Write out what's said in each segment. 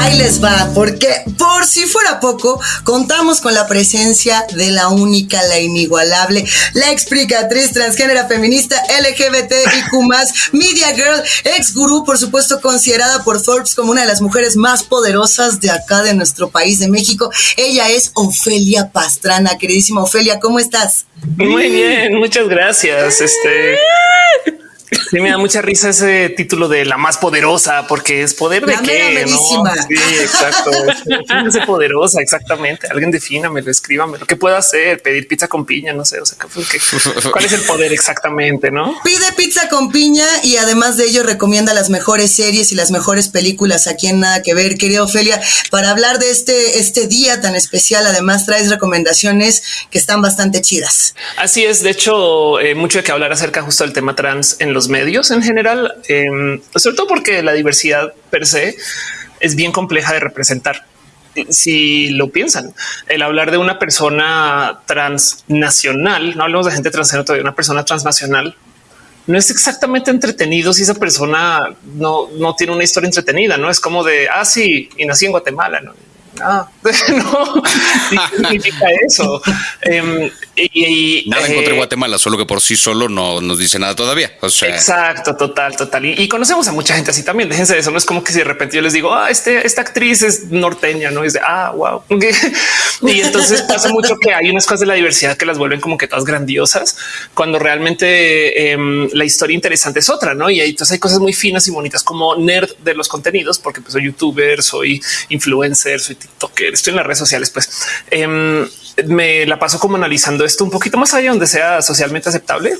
Ahí les va, porque por si fuera poco, contamos con la presencia de la única, la inigualable, la explicatriz transgénera feminista LGBTIQ, Media Girl, ex gurú, por supuesto, considerada por Forbes como una de las mujeres más poderosas de acá de nuestro país de México. Ella es Ofelia Pastrana, queridísima Ofelia, ¿cómo estás? Muy bien, muchas gracias. Este Sí, me da mucha risa ese título de la más poderosa, porque es poder de qué, ¿no? Sí, exacto. es poderosa, exactamente. Alguien defínamelo, escríbamelo. ¿Qué puedo hacer? Pedir pizza con piña, no sé. O sea, ¿cuál es el poder exactamente? No pide pizza con piña y además de ello recomienda las mejores series y las mejores películas aquí en Nada que Ver, querida Ofelia. Para hablar de este, este día tan especial, además traes recomendaciones que están bastante chidas. Así es. De hecho, eh, mucho de que hablar acerca justo del tema trans en los medios en general, em, sobre todo porque la diversidad per se es bien compleja de representar. Si lo piensan, el hablar de una persona transnacional, no hablamos de gente transgénero todavía, una persona transnacional, no es exactamente entretenido si esa persona no, no tiene una historia entretenida, no es como de, ah, sí, y nací en Guatemala, ¿no? Ah, no significa eso. Em, y, nada en contra de eh, Guatemala, solo que por sí solo no nos dice nada todavía. O sea, exacto, total, total. Y, conocemos a mucha gente así también. Déjense de eso. No es como que si de repente yo les digo, ah, este, esta actriz es norteña, no es de ah, wow. y entonces pasa mucho que hay unas cosas de la diversidad que las vuelven como que todas grandiosas cuando realmente em, la historia interesante es otra, no? Y ahí entonces hay cosas muy finas y bonitas como nerd de los contenidos, porque pues, soy youtuber, soy influencer, soy TikToker, estoy en las redes sociales, pues em, me la paso como analizando esto un poquito más allá donde sea socialmente aceptable.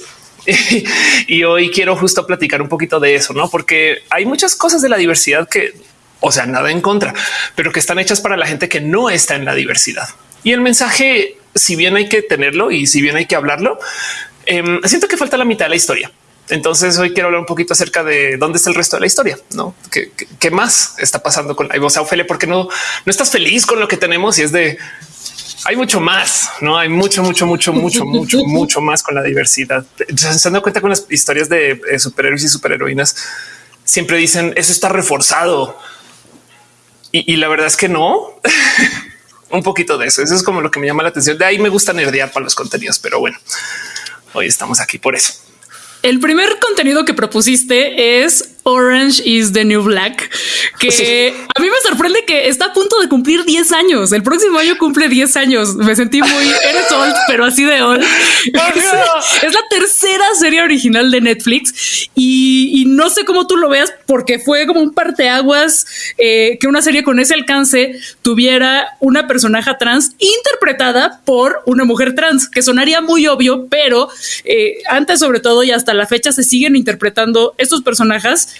y hoy quiero justo platicar un poquito de eso, no? Porque hay muchas cosas de la diversidad que, o sea, nada en contra, pero que están hechas para la gente que no está en la diversidad. Y el mensaje, si bien hay que tenerlo y si bien hay que hablarlo, em, siento que falta la mitad de la historia. Entonces hoy quiero hablar un poquito acerca de dónde está el resto de la historia, no qué, más está pasando con la voz Ophelia, porque no, no estás feliz con lo que tenemos y es de hay mucho más, no hay mucho, mucho, mucho, mucho, mucho, mucho más con la diversidad. Se dando cuenta con las historias de eh, superhéroes y superheroínas. Siempre dicen eso está reforzado y, la verdad es que no. un poquito de eso. Eso es como lo que me llama la atención. De ahí me gusta nerdear para los contenidos, pero bueno, hoy estamos aquí por eso. El primer contenido que propusiste es Orange is the New Black, que a mí me sorprende que está a punto de cumplir 10 años. El próximo año cumple 10 años. Me sentí muy eres old, pero así de old. es, la tercera serie original de Netflix y, no sé cómo tú lo veas porque fue como un parteaguas eh, que una serie con ese alcance tuviera una personaje trans interpretada por una mujer trans, que sonaría muy obvio, pero eh, antes sobre todo y hasta la fecha se siguen interpretando estos personajes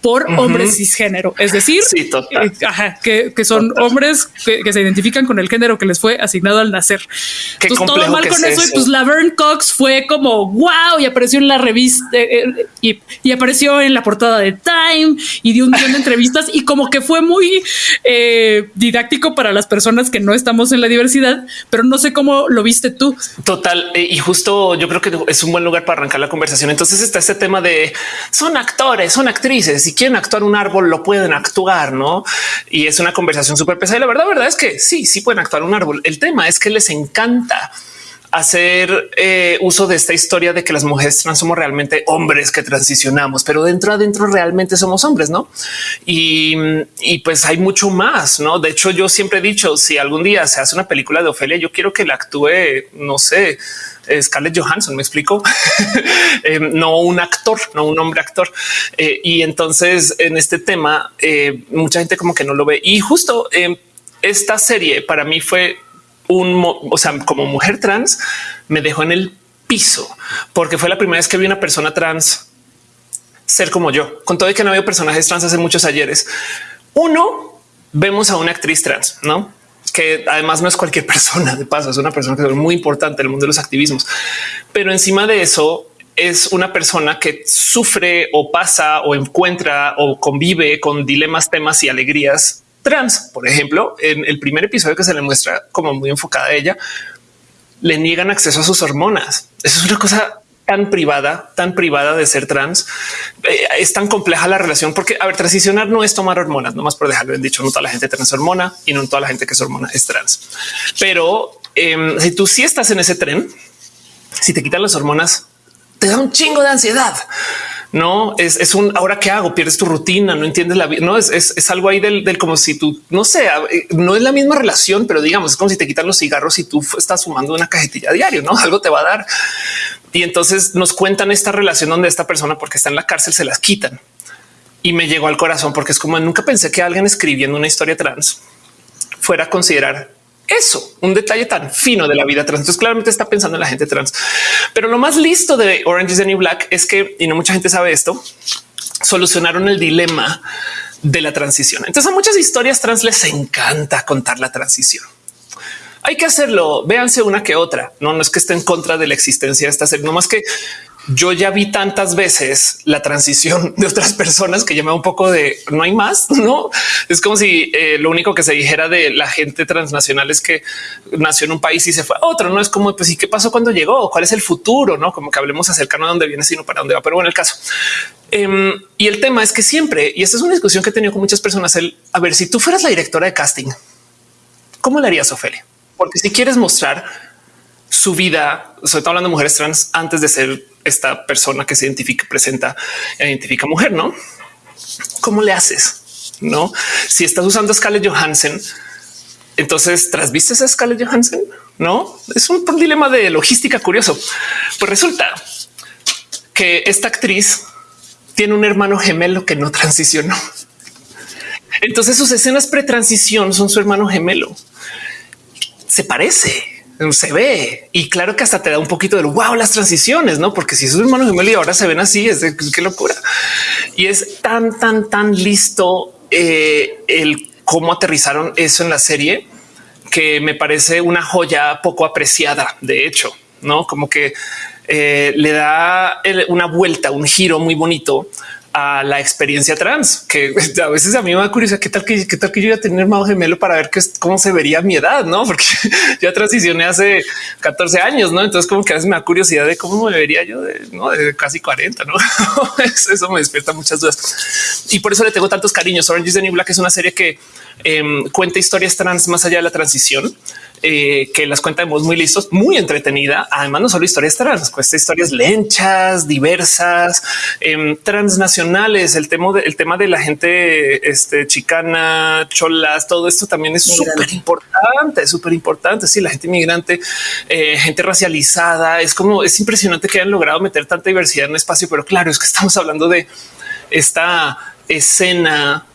por hombres cisgénero, es decir, eh, que, son hombres que, se identifican con el género que les fue asignado al nacer. Entonces, todo mal con eso. Y pues Laverne Cox fue como wow y apareció en la revista eh, eh, y, apareció en la portada de Time y dio un millón de entrevistas y como que fue muy didáctico para las personas que no estamos en la diversidad, pero no sé cómo lo viste tú. Total. y justo yo creo que es un buen lugar para arrancar la conversación. Entonces está este tema de son actores, son actrices si quieren actuar un árbol, lo pueden actuar, no? Y es una conversación súper pesada. Y la verdad, verdad es que sí, sí pueden actuar un árbol. El tema es que les encanta hacer eh, uso de esta historia de que las mujeres trans somos realmente hombres que transicionamos, pero dentro adentro realmente somos hombres, no? Y, pues hay mucho más, no? De hecho, yo siempre he dicho si algún día se hace una película de Ofelia, yo quiero que la actúe, no sé, Scarlett Johansson, me explico, eh, no un actor, no un hombre actor. Eh, y entonces en este tema, eh, mucha gente como que no lo ve. Y justo esta serie para mí fue un, o sea, como mujer trans, me dejó en el piso porque fue la primera vez que vi una persona trans ser como yo, con todo y que no había personajes trans hace muchos ayeres. Uno, vemos a una actriz trans, no? que además no es cualquier persona de paso, es una persona que es muy importante en el mundo de los activismos, pero encima de eso es una persona que sufre o pasa o encuentra o convive con dilemas, temas y alegrías trans. Por ejemplo, en el primer episodio que se le muestra como muy enfocada a ella, le niegan acceso a sus hormonas. Eso es una cosa tan privada, tan privada de ser trans. Eh, es tan compleja la relación porque, a ver, transicionar no es tomar hormonas, nomás por dejarlo en dicho, no toda la gente trans hormona y no toda la gente que es hormona es trans. Pero em, si tú sí estás en ese tren, si te quitan las hormonas, te da un chingo de ansiedad. No es, un ahora qué hago? Pierdes tu rutina, no entiendes la vida. No es, algo ahí del, como si tú no sé, no es la misma relación, pero digamos, es como si te quitan los cigarros y tú estás fumando una cajetilla diario, no algo te va a dar. Y entonces nos cuentan esta relación donde esta persona, porque está en la cárcel, se las quitan y me llegó al corazón porque es como nunca pensé que alguien escribiendo una historia trans fuera a considerar eso, un detalle tan fino de la vida trans. Entonces claramente está pensando en la gente trans. Pero lo más listo de Orange is the New Black es que, y no mucha gente sabe esto, solucionaron el dilema de la transición. Entonces a muchas historias trans les encanta contar la transición. Hay que hacerlo. Véanse una que otra. No, no es que esté en contra de la existencia de esta serie, no más que yo ya vi tantas veces la transición de otras personas que llama un poco de no hay más, no es como si eh, lo único que se dijera de la gente transnacional es que nació en un país y se fue a otro. No es como pues y qué pasó cuando llegó, cuál es el futuro, no como que hablemos acerca de dónde viene, sino para dónde va. Pero bueno, el caso em, y el tema es que siempre, y esta es una discusión que he tenido con muchas personas, el a ver si tú fueras la directora de casting, ¿cómo le harías, Ofelia? Porque si quieres mostrar su vida, sobre todo hablando de mujeres trans antes de ser esta persona que se identifica, presenta, identifica mujer, ¿no? ¿Cómo le haces? No, si estás usando Scarlett Johansson, entonces trasvistes a Scarlett Johansson. No es un dilema de logística curioso. Pues resulta que esta actriz tiene un hermano gemelo que no transicionó. Entonces sus escenas pretransición son su hermano gemelo. Se parece se ve y claro que hasta te da un poquito del wow, las transiciones, no? Porque si es un hermano gemelo y ahora se ven así, es de qué locura. Y es tan, tan, tan listo eh, el cómo aterrizaron eso en la serie que me parece una joya poco apreciada. De hecho, no como que eh, le da una vuelta, un giro muy bonito a la experiencia trans, que a veces a mí me da curiosidad qué tal que qué tal que yo iba a tener hermano gemelo para ver qué, cómo se vería mi edad, no? Porque ya transicioné hace 14 años, no? Entonces, como que a veces me da curiosidad de cómo me vería yo de, ¿no? de casi 40, no? eso me despierta muchas dudas y por eso le tengo tantos cariños. Orange is the New Black es una serie que em, cuenta historias trans más allá de la transición eh, que las cuenta de muy listos, muy entretenida. Además, no solo historias trans, cuesta historias lenchas, diversas, eh, transnacionales. El tema, de, el tema de la gente este, chicana, cholas, todo esto también es súper importante, súper importante. Sí, la gente inmigrante, eh, gente racializada. Es como es impresionante que hayan logrado meter tanta diversidad en un espacio, pero claro, es que estamos hablando de esta escena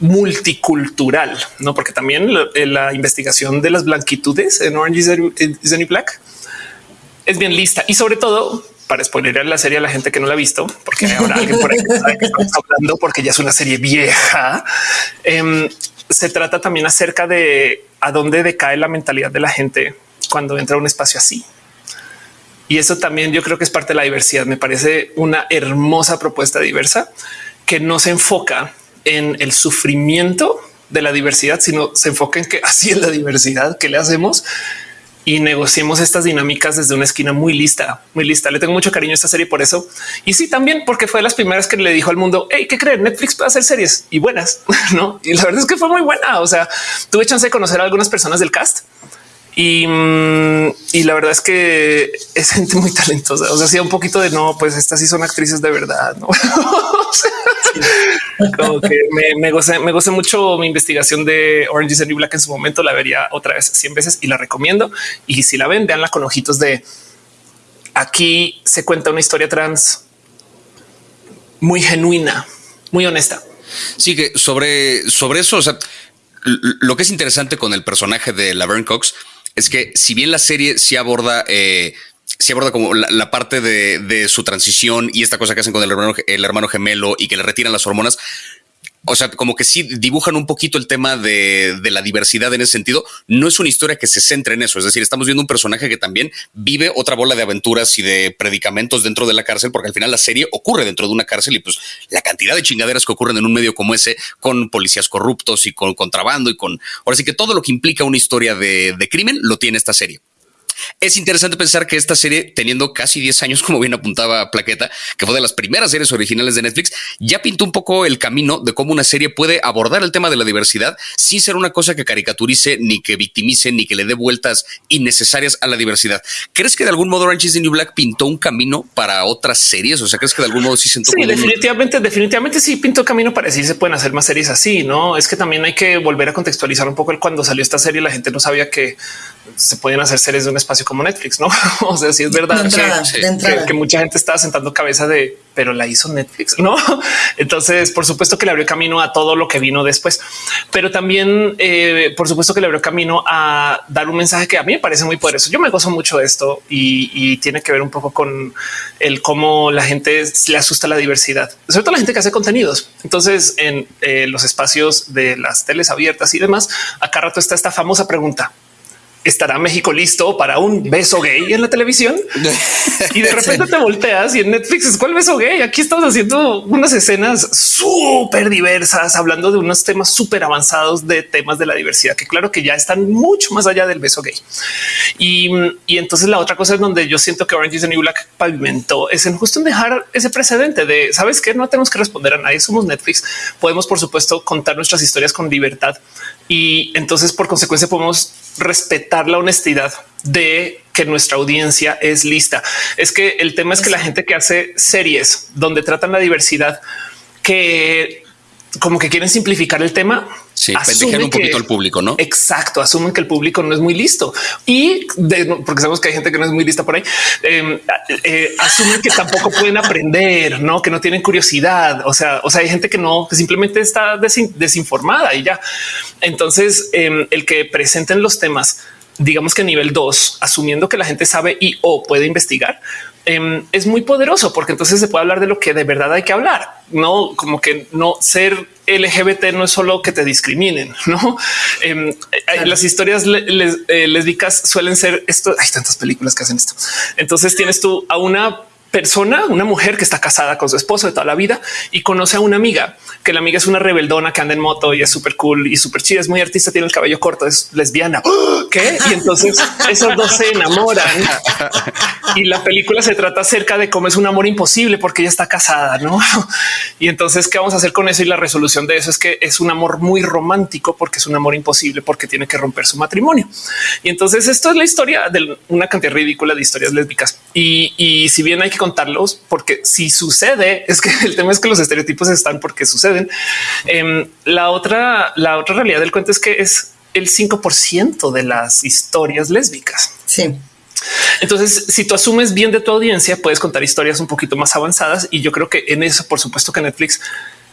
multicultural, no? Porque también la, investigación de las blanquitudes en Orange is the New Black es bien lista y sobre todo para spoilerar la serie a la gente que no la ha visto, porque ahora alguien por ahí sabe que estamos hablando porque ya es una serie vieja. Em, se trata también acerca de a dónde decae la mentalidad de la gente cuando entra a un espacio así. Y eso también yo creo que es parte de la diversidad. Me parece una hermosa propuesta diversa que no se enfoca en el sufrimiento de la diversidad, sino se enfoca en que así es la diversidad que le hacemos y negociemos estas dinámicas desde una esquina muy lista, muy lista. Le tengo mucho cariño a esta serie por eso. Y sí, también porque fue de las primeras que le dijo al mundo, hey, ¿qué creen? Netflix puede hacer series y buenas, ¿no? Y la verdad es que fue muy buena. O sea, tuve chance de conocer a algunas personas del cast y, mm, y, la verdad es que es gente muy talentosa. O sea, hacía un poquito de no, pues estas sí son actrices de verdad. No como que me, me, gocé, me gocé mucho mi investigación de Orange is the New Black en su momento. La vería otra vez 100 veces y la recomiendo. Y si la ven, veanla con ojitos de aquí se cuenta una historia trans muy genuina, muy honesta. Sí, que sobre, sobre eso, o sea, lo que es interesante con el personaje de Laverne Cox es que si bien la serie sí aborda, eh, aborda como la, parte de, su transición y esta cosa que hacen con el hermano, el hermano gemelo y que le retiran las hormonas, o sea, como que sí dibujan un poquito el tema de, la diversidad en ese sentido. No es una historia que se centre en eso. Es decir, estamos viendo un personaje que también vive otra bola de aventuras y de predicamentos dentro de la cárcel, porque al final la serie ocurre dentro de una cárcel y pues la cantidad de chingaderas que ocurren en un medio como ese, con policías corruptos y con contrabando y con ahora sí que todo lo que implica una historia de, de crimen lo tiene esta serie. Es interesante pensar que esta serie, teniendo casi 10 años, como bien apuntaba Plaqueta, que fue de las primeras series originales de Netflix, ya pintó un poco el camino de cómo una serie puede abordar el tema de la diversidad sin ser una cosa que caricaturice, ni que victimice, ni que le dé vueltas innecesarias a la diversidad. ¿Crees que de algún modo Orange is the New Black pintó un camino para otras series? O sea, ¿crees que de algún modo sí sentó Sí, definitivamente, definitivamente sí pintó camino para decir se pueden hacer más series así, ¿no? Es que también hay que volver a contextualizar un poco el cuando salió esta serie, la gente no sabía que se podían hacer series de un espacio como Netflix, no? o sea, si es verdad que, mucha gente estaba sentando cabeza de, pero la hizo Netflix, no? Entonces, por supuesto que le abrió camino a todo lo que vino después, pero también, eh, por supuesto que le abrió camino a dar un mensaje que a mí me parece muy poderoso. Yo me gozo mucho de esto y, tiene que ver un poco con el cómo la gente le asusta la diversidad, sobre todo la gente que hace contenidos. Entonces, en eh, los espacios de las teles abiertas y demás, acá rato está esta famosa pregunta estará México listo para un beso gay en la televisión y de repente te volteas y en Netflix es cuál beso gay. Aquí estamos haciendo unas escenas súper diversas, hablando de unos temas súper avanzados de temas de la diversidad que claro que ya están mucho más allá del beso gay. Y, entonces la otra cosa es donde yo siento que Orange is the New Black pavimentó es en justo en dejar ese precedente de sabes que no tenemos que responder a nadie. Somos Netflix. Podemos, por supuesto, contar nuestras historias con libertad y entonces por consecuencia podemos respetar la honestidad de que nuestra audiencia es lista. Es que el tema es que la gente que hace series donde tratan la diversidad, que como que quieren simplificar el tema. Sí, pendejean un poquito al público, ¿no? Exacto, asumen que el público no es muy listo y porque sabemos que hay gente que no es muy lista por ahí, em, eh, asumen que tampoco pueden aprender, no que no tienen curiosidad. O sea, o sea, hay gente que no, que simplemente está desinformada y ya. Entonces, em, el que presenten los temas, digamos que nivel 2, asumiendo que la gente sabe y o puede investigar, Em, es muy poderoso porque entonces se puede hablar de lo que de verdad hay que hablar, no como que no ser LGBT no es solo que te discriminen, no em, eh, las historias eh, lésbicas suelen ser esto. Hay tantas películas que hacen esto. Entonces tienes tú a una persona, una mujer que está casada con su esposo de toda la vida y conoce a una amiga, que la amiga es una rebeldona que anda en moto y es súper cool y súper chida, es muy artista, tiene el cabello corto, es lesbiana. ¿Qué? Y entonces esos dos se enamoran y la película se trata acerca de cómo es un amor imposible porque ella está casada, ¿no? Y entonces, ¿qué vamos a hacer con eso? Y la resolución de eso es que es un amor muy romántico porque es un amor imposible porque tiene que romper su matrimonio. Y entonces esto es la historia de una cantidad ridícula de historias lésbicas. Y, y si bien hay que contarlos porque si sucede, es que el tema es que los estereotipos están porque suceden. Em, la otra, la otra realidad del cuento es que es el 5% de las historias lésbicas. Sí. Entonces, si tú asumes bien de tu audiencia, puedes contar historias un poquito más avanzadas. Y yo creo que en eso, por supuesto que Netflix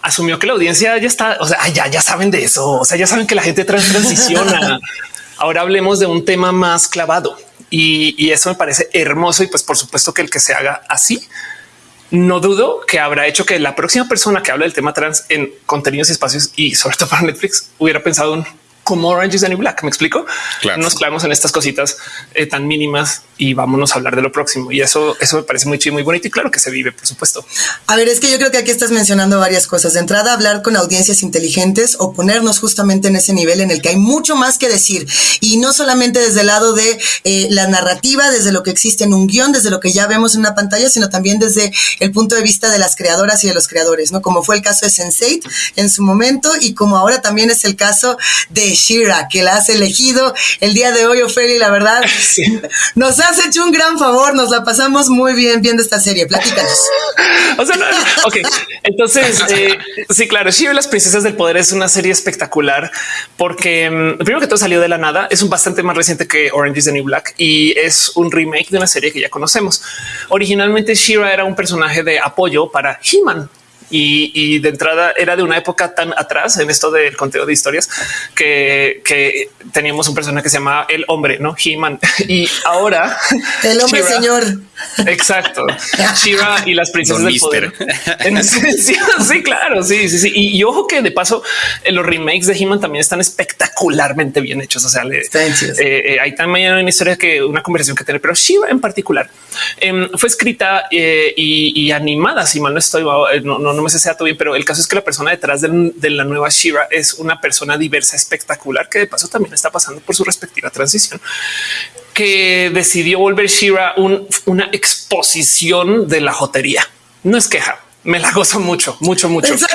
asumió que la audiencia ya está, o sea, ya, ya saben de eso, o sea, ya saben que la gente transiciona. Ahora hablemos de un tema más clavado y, eso me parece hermoso. Y pues por supuesto que el que se haga así, no dudo que habrá hecho que la próxima persona que habla del tema trans en contenidos y espacios y sobre todo para Netflix hubiera pensado en como Orange is the New Black. Me explico. Nos clavamos en estas cositas eh, tan mínimas y vámonos a hablar de lo próximo. Y eso, eso me parece muy chido, muy bonito y claro que se vive, por supuesto. A ver, es que yo creo que aquí estás mencionando varias cosas. De entrada, hablar con audiencias inteligentes o ponernos justamente en ese nivel en el que hay mucho más que decir y no solamente desde el lado de eh, la narrativa, desde lo que existe en un guion, desde lo que ya vemos en una pantalla, sino también desde el punto de vista de las creadoras y de los creadores, no como fue el caso de Sense8 en su momento y como ahora también es el caso de Shira, que la has elegido el día de hoy, Ophelia, la verdad, nos has hecho un gran favor, nos la pasamos muy bien viendo esta serie, platícanos. o sea, ok, entonces, eh, sí, claro, Shira y las princesas del poder es una serie espectacular porque mm, primero que todo salió de la nada, es un bastante más reciente que Orange is the New Black y es un remake de una serie que ya conocemos. Originalmente Shira era un personaje de apoyo para He-Man, y, de entrada era de una época tan atrás en esto del conteo de historias que, teníamos un personaje que se llamaba el hombre, no He-Man. Y ahora el hombre señor. Exacto. Shiva y las princesas del poder. En esencia, sí, claro. Sí, sí, sí. Y, ojo que de paso los remakes de He-Man también están espectacularmente bien hechos. O sea, eh, eh, hay también una historia que una conversación que tener, pero Shiva en particular em, fue escrita eh, y, animada. Si mal no estoy, no, no no me sé si todo bien, pero el caso es que la persona detrás de, la nueva Shira es una persona diversa, espectacular, que de paso también está pasando por su respectiva transición que decidió volver Shira una exposición de la jotería. No es queja, me la gozo mucho, mucho, mucho.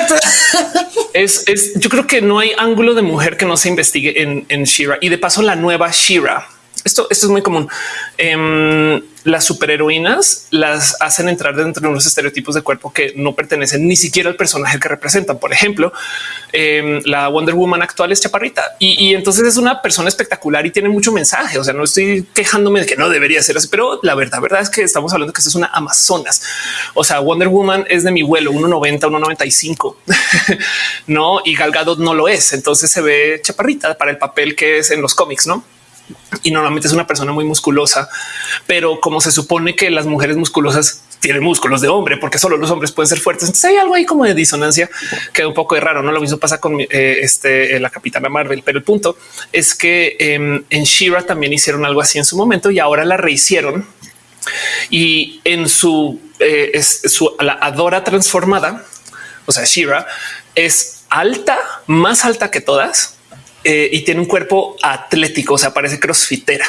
Es, es, yo creo que no hay ángulo de mujer que no se investigue en, en Shira y de paso la nueva Shira esto, esto es muy común. Em, las superheroínas las hacen entrar dentro de unos estereotipos de cuerpo que no pertenecen ni siquiera al personaje que representan. Por ejemplo, em, la Wonder Woman actual es chaparrita y, entonces es una persona espectacular y tiene mucho mensaje. O sea, no estoy quejándome de que no debería ser así, pero la verdad, verdad es que estamos hablando que es una Amazonas. O sea, Wonder Woman es de mi vuelo 1.90, 1.95, no? Y Gal Gadot no lo es. Entonces se ve chaparrita para el papel que es en los cómics, no? Y normalmente es una persona muy musculosa, pero como se supone que las mujeres musculosas tienen músculos de hombre, porque solo los hombres pueden ser fuertes. Entonces hay algo ahí como de disonancia que un poco de raro. No lo mismo pasa con eh, este, la capitana Marvel, pero el punto es que em, en Shira también hicieron algo así en su momento y ahora la rehicieron y en su, eh, su la Adora transformada, o sea, Shira es alta, más alta que todas eh, y tiene un cuerpo atlético, o sea, parece crossfitera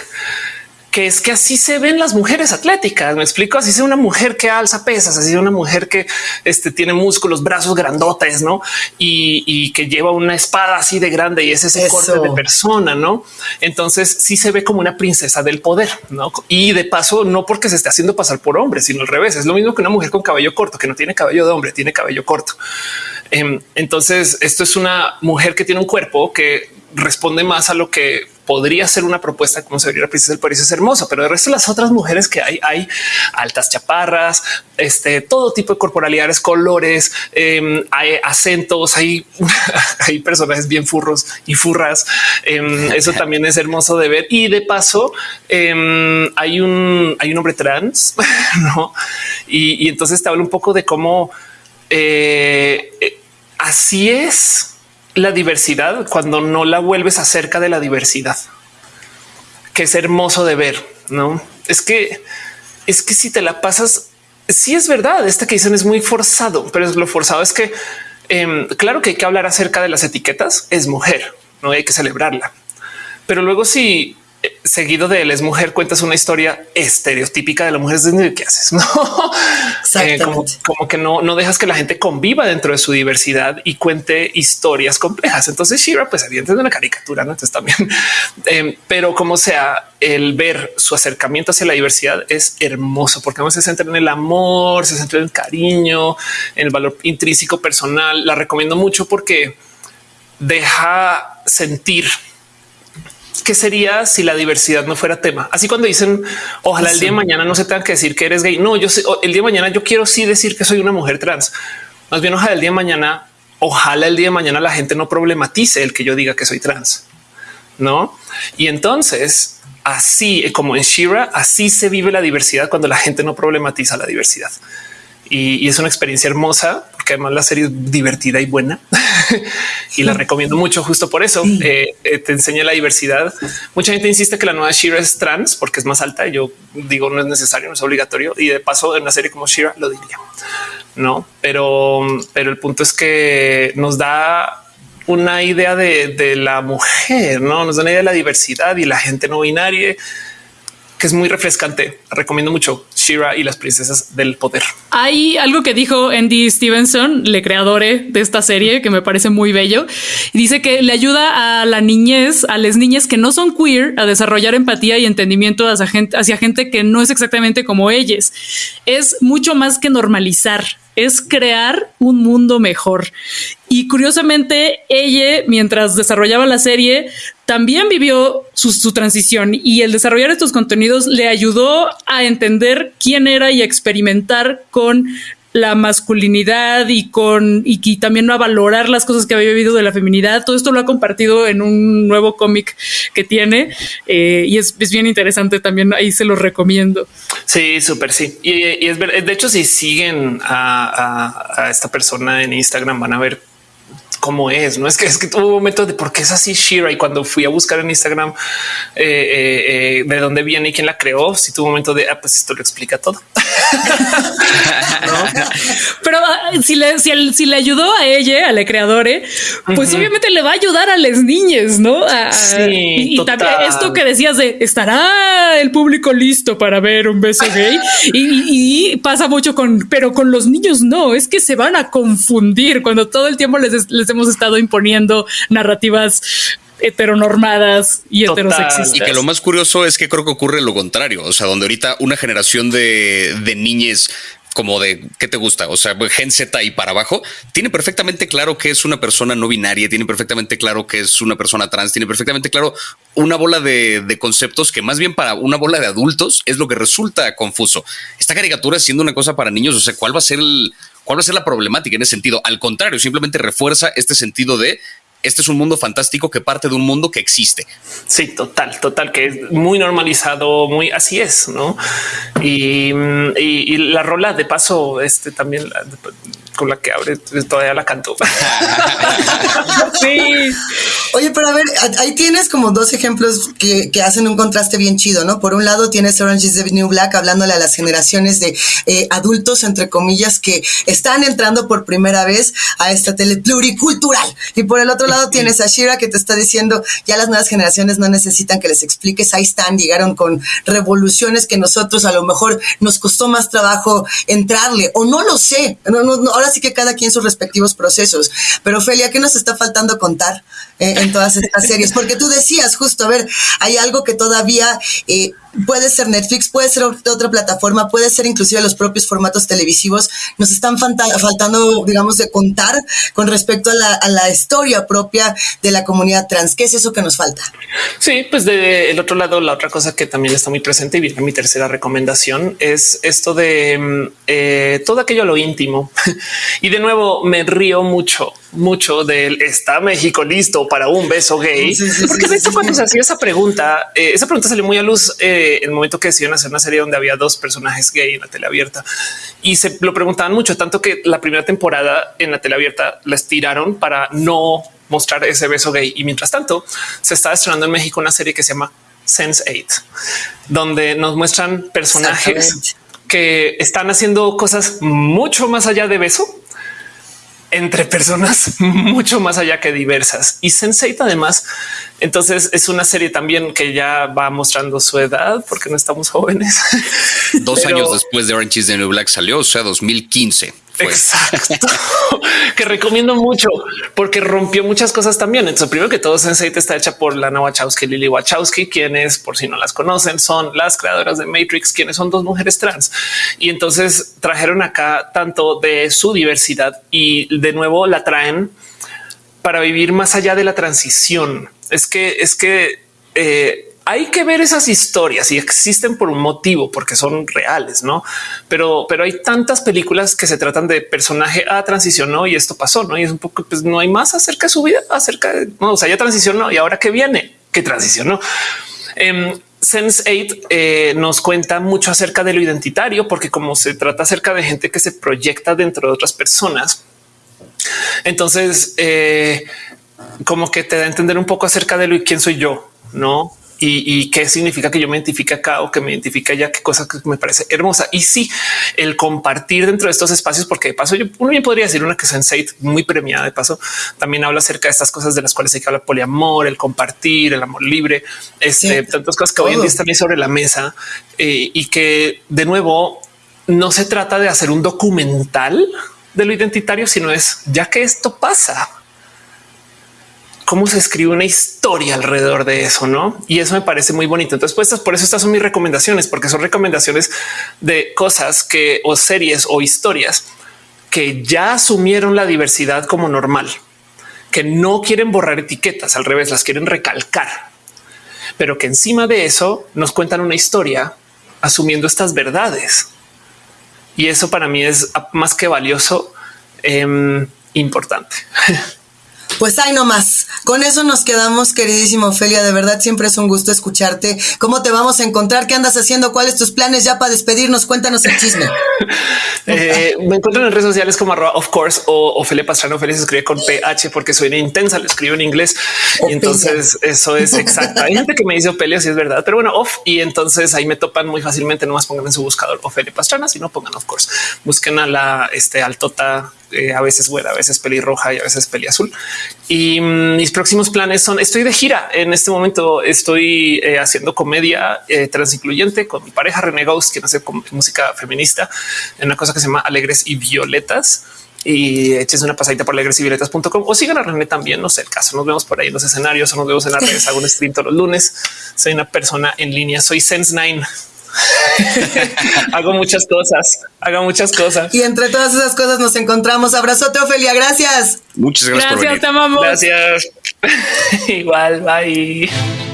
que es que así se ven las mujeres atléticas. Me explico. Así es una mujer que alza pesas, así es una mujer que este, tiene músculos, brazos grandotes, no? Y, que lleva una espada así de grande y es ese corte de persona, no? Entonces sí se ve como una princesa del poder, no? Y de paso, no porque se esté haciendo pasar por hombre, sino al revés. Es lo mismo que una mujer con cabello corto, que no tiene cabello de hombre, tiene cabello corto. Em, entonces, esto es una mujer que tiene un cuerpo que responde más a lo que podría ser una propuesta como se vería la princesa del París es hermoso, pero el resto de las otras mujeres que hay, hay altas chaparras, este todo tipo de corporalidades, colores, em, hay acentos, hay, hay personajes bien furros y furras. Em, eso también es hermoso de ver. Y de paso, hay un hay un hombre trans, no? Y, entonces te hablo un poco de cómo eh, eh, así es la diversidad cuando no la vuelves acerca de la diversidad, que es hermoso de ver. No es que es que si te la pasas, sí es verdad. Este que dicen es muy forzado, pero lo forzado es que em, claro que hay que hablar acerca de las etiquetas. Es mujer, no hay que celebrarla, pero luego si seguido de él es mujer, cuentas una historia estereotípica de la mujer. ¿Qué haces? No eh, como, que no, no dejas que la gente conviva dentro de su diversidad y cuente historias complejas. Entonces, Shira, pues evidentemente una caricatura, ¿no? Entonces también, em, pero como sea, el ver su acercamiento hacia la diversidad es hermoso porque se centra en el amor, se centra en el cariño, en el valor intrínseco personal. La recomiendo mucho porque deja sentir qué sería si la diversidad no fuera tema. Así cuando dicen ojalá el día de mañana no se tenga que decir que eres gay. No, yo sé, el día de mañana yo quiero sí decir que soy una mujer trans. Más bien ojalá el día de mañana, ojalá el día de mañana la gente no problematice el que yo diga que soy trans. No? Y entonces así como en Shira, así se vive la diversidad cuando la gente no problematiza la diversidad. y es una experiencia hermosa que además la serie es divertida y buena y la recomiendo mucho justo por eso. Eh, eh, te enseña la diversidad. Mucha gente insiste que la nueva Shira es trans porque es más alta. Yo digo no es necesario, no es obligatorio y de paso en una serie como Shira lo diría. No, pero, pero el punto es que nos da una idea de, de la mujer, no nos da una idea de la diversidad y la gente no binaria es muy refrescante. Recomiendo mucho Shira y las princesas del poder. Hay algo que dijo Andy Stevenson, le creadore de esta serie, que me parece muy bello. Dice que le ayuda a la niñez, a las niñas que no son queer, a desarrollar empatía y entendimiento hacia gente, hacia gente que no es exactamente como ellas. Es mucho más que normalizar es crear un mundo mejor. Y curiosamente, ella, mientras desarrollaba la serie, también vivió su, transición y el desarrollar estos contenidos le ayudó a entender quién era y a experimentar con la masculinidad y con y, también a valorar las cosas que había vivido de la feminidad. Todo esto lo ha compartido en un nuevo cómic que tiene eh, y es, bien interesante también. Ahí se los recomiendo. Sí, súper sí. Y, es de hecho, si siguen a, esta persona en Instagram, van a ver cómo es. No es que es que tuvo un momento de por qué es así Shira. Y cuando fui a buscar en Instagram eh, eh, eh, de dónde viene y quién la creó, si tuvo un momento de ah, pues esto lo explica todo. Pero ah, si le, si, le ayudó a ella, a la creadora, pues obviamente le va a ayudar a las niñas, no? y, también esto que decías de estará el público listo para ver un beso gay y, pasa mucho con, pero con los niños no, es que se van a confundir cuando todo el tiempo les, les hemos estado imponiendo narrativas heteronormadas y heterosexistas. Y que lo más curioso es que creo que ocurre lo contrario. O sea, donde ahorita una generación de, de niñes como de qué te gusta, o sea, Gen Z y para abajo, tiene perfectamente claro que es una persona no binaria, tiene perfectamente claro que es una persona trans, tiene perfectamente claro una bola de, de, conceptos que más bien para una bola de adultos es lo que resulta confuso. Esta caricatura siendo una cosa para niños, o sea, ¿cuál va a ser el, cuál va a ser la problemática en ese sentido? Al contrario, simplemente refuerza este sentido de este es un mundo fantástico que parte de un mundo que existe. Sí, total, total, que es muy normalizado, muy así es, ¿no? Y, y, la rola de paso, este también con la que abre, todavía la canto. sí. Oye, pero a ver, ahí tienes como dos ejemplos que, que, hacen un contraste bien chido, ¿no? Por un lado tienes Orange is the New Black hablándole a las generaciones de eh, adultos, entre comillas, que están entrando por primera vez a esta tele pluricultural. Y por el otro lado tienes a Shira que te está diciendo, ya las nuevas generaciones no necesitan que les expliques, ahí están, llegaron con revoluciones que nosotros a lo mejor nos costó más trabajo entrarle, o no lo sé, no, no, ahora sí que cada quien sus respectivos procesos. Pero Ophelia, ¿qué nos está faltando contar eh, en todas estas series? Porque tú decías justo, a ver, hay algo que todavía... Eh, puede ser Netflix, puede ser otra plataforma, puede ser inclusive los propios formatos televisivos. Nos están faltando, digamos, de contar con respecto a la, a la, historia propia de la comunidad trans. ¿Qué es eso que nos falta? Sí, pues del otro lado, la otra cosa que también está muy presente y viene mi tercera recomendación es esto de mm, eh, todo aquello lo íntimo. y de nuevo, me río mucho mucho del está México listo para un beso gay, porque de hecho cuando se hacía esa pregunta, eh, esa pregunta salió muy a luz eh, en el momento que decidieron hacer una serie donde había dos personajes gay en la tele abierta. Y se lo preguntaban mucho, tanto que la primera temporada en la tele abierta la estiraron para no mostrar ese beso gay. Y mientras tanto, se está estrenando en México una serie que se llama Sense 8, donde nos muestran personajes que están haciendo cosas mucho más allá de beso entre personas mucho más allá que diversas. Y Sense8 además, entonces es una serie también que ya va mostrando su edad porque no estamos jóvenes. Dos años después de Orange is the New Black salió, o sea, 2015. Exacto, que recomiendo mucho porque rompió muchas cosas también. Entonces, primero que todo, Sense8 está hecha por Lana Wachowski y Lily Wachowski, quienes, por si no las conocen, son las creadoras de Matrix, quienes son dos mujeres trans. Y entonces trajeron acá tanto de su diversidad y de nuevo la traen para vivir más allá de la transición. Es que es que eh, hay que ver esas historias y existen por un motivo, porque son reales, no? Pero, pero hay tantas películas que se tratan de personaje a transicionó y esto pasó, no? Y es un poco, pues no hay más acerca de su vida, acerca de no, o sea, ya transicionó y ahora que viene, que transicionó. Eh, Sense 8 eh, nos cuenta mucho acerca de lo identitario, porque como se trata acerca de gente que se proyecta dentro de otras personas, entonces eh, como que te da a entender un poco acerca de lo y quién soy yo, no? Y, qué significa que yo me identifique acá o que me identifique ya qué cosa que me parece hermosa. Y sí, el compartir dentro de estos espacios, porque de paso yo uno bien podría decir una que Sense8 muy premiada de paso también habla acerca de estas cosas de las cuales hay que hablar poliamor, el compartir, el amor libre, este, tantas cosas que hoy en día están ahí sobre la mesa eh, y que de nuevo no se trata de hacer un documental de lo identitario, sino es ya que esto pasa, cómo se escribe una historia alrededor de eso, no? Y eso me parece muy bonito. Entonces, pues por eso estas son mis recomendaciones, porque son recomendaciones de cosas que o series o historias que ya asumieron la diversidad como normal, que no quieren borrar etiquetas, al revés, las quieren recalcar, pero que encima de eso nos cuentan una historia asumiendo estas verdades. Y eso para mí es más que valioso, eh, importante. Pues ahí nomás. Con eso nos quedamos, queridísimo Ofelia. De verdad, siempre es un gusto escucharte. ¿Cómo te vamos a encontrar? ¿Qué andas haciendo? ¿Cuáles tus planes ya para despedirnos? Cuéntanos el chisme. eh, me encuentro en redes sociales como arroba of course o Ofelia Pastrana. Ofelia se escribe con PH porque soy intensa, lo escribo en inglés. Y entonces eso es exacto. Hay gente que me dice Ofelia, si es verdad, pero bueno, off. Y entonces ahí me topan muy fácilmente. No más pongan en su buscador Ofelia Pastrana, si no pongan of course. Busquen a la este altota eh, a veces güera, a veces pelirroja y a veces peli azul. Y mm, mis próximos planes son estoy de gira. En este momento estoy eh, haciendo comedia eh, transincluyente con mi pareja René Ghost, quien hace música feminista en una cosa que se llama Alegres y Violetas y eches una pasadita por alegresyvioletas.com o sigan a René también. No sé el caso. Nos vemos por ahí en los escenarios o nos vemos en las redes. Hago un stream todos los lunes. Soy una persona en línea. Soy Sense Nine. hago muchas cosas, hago muchas cosas. Y entre todas esas cosas nos encontramos. Abrazote, Ofelia. Gracias. Muchas gracias. Gracias, te amamos. Gracias. Igual, bye.